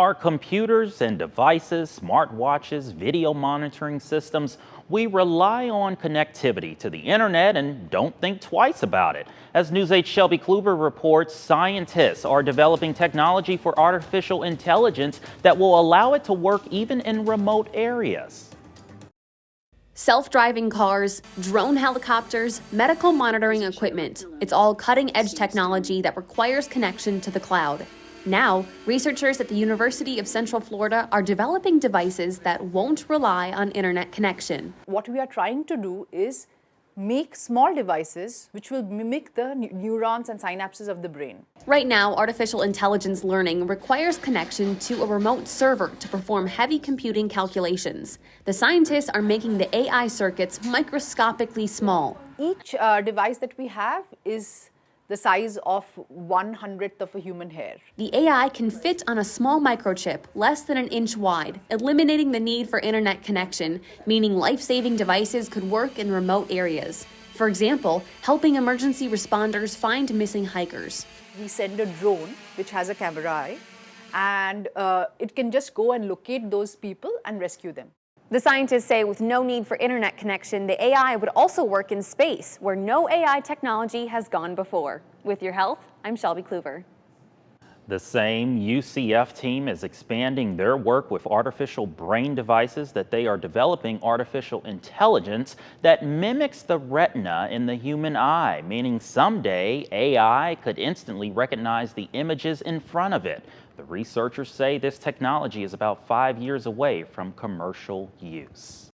Our computers and devices, smartwatches, video monitoring systems, we rely on connectivity to the internet and don't think twice about it. As News 8 Shelby Kluber reports, scientists are developing technology for artificial intelligence that will allow it to work even in remote areas. Self-driving cars, drone helicopters, medical monitoring equipment. It's all cutting-edge technology that requires connection to the cloud. Now, researchers at the University of Central Florida are developing devices that won't rely on internet connection. What we are trying to do is make small devices which will mimic the neurons and synapses of the brain. Right now, artificial intelligence learning requires connection to a remote server to perform heavy computing calculations. The scientists are making the AI circuits microscopically small. Each uh, device that we have is the size of one hundredth of a human hair. The AI can fit on a small microchip less than an inch wide, eliminating the need for internet connection, meaning life-saving devices could work in remote areas. For example, helping emergency responders find missing hikers. We send a drone, which has a camera eye, and uh, it can just go and locate those people and rescue them. The scientists say with no need for internet connection, the AI would also work in space, where no AI technology has gone before. With your health, I'm Shelby Kluver. The same UCF team is expanding their work with artificial brain devices that they are developing artificial intelligence that mimics the retina in the human eye, meaning someday AI could instantly recognize the images in front of it. The researchers say this technology is about five years away from commercial use.